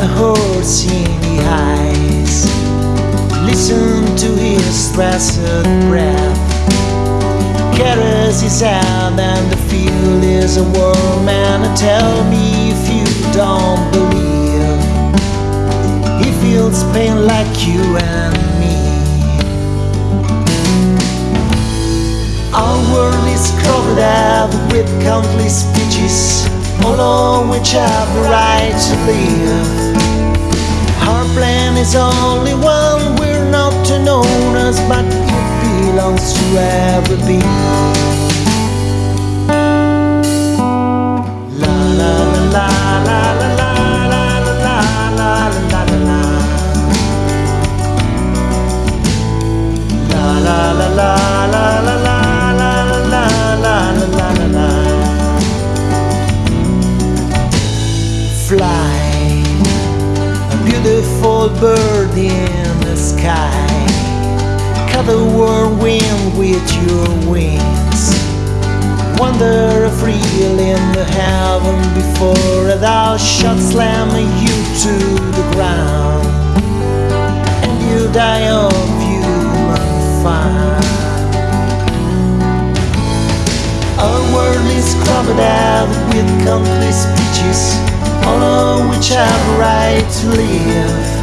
the horse in the eyes. Listen to his stressed breath. Carries his hand and the field is a warm and tell me if you don't believe. He feels pain like you and me. Our world is covered up with countless speeches, on which have the right to live. Our plan is only one, we're not to known as, but it belongs to every beautiful bird in the sky. Cut the whirlwind with your wings. Wander free in the heaven before thou shalt slam you to the ground and you die of human fire. Our world is out with countless speeches, of which have a right to live.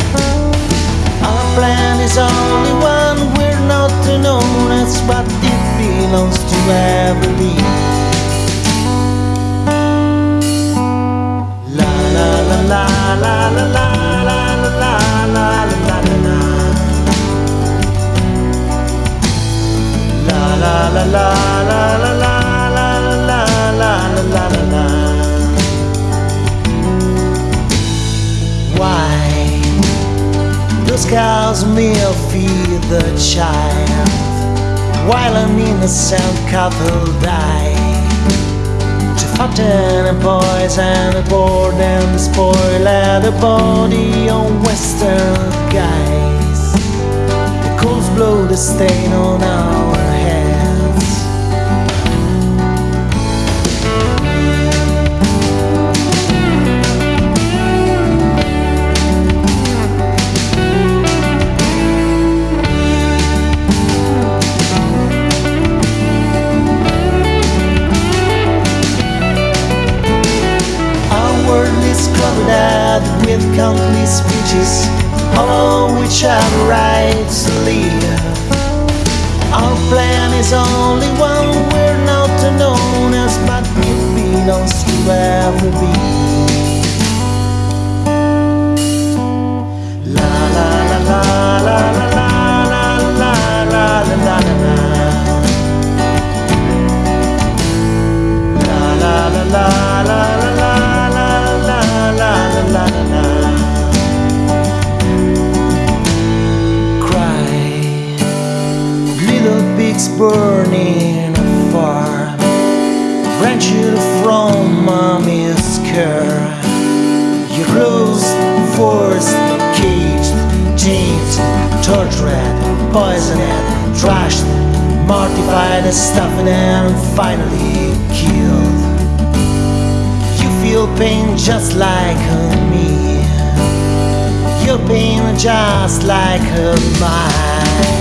Our plan is only one, we're not known as, but it belongs to every those cows may feed the child while an innocent couple die? To fatten and poison the board and spoil the body on western guys. The coals blow the stain on our countless speeches, all which have a right to live. Our plan is only one, we're not known as, but it belongs to every being. La burning a farm. Branch from mommy's care. You're closed, forced, caged, chained, tortured, poisoned, trashed, mortified, stuffed, and finally killed. You feel pain just like me. Your pain just like mine.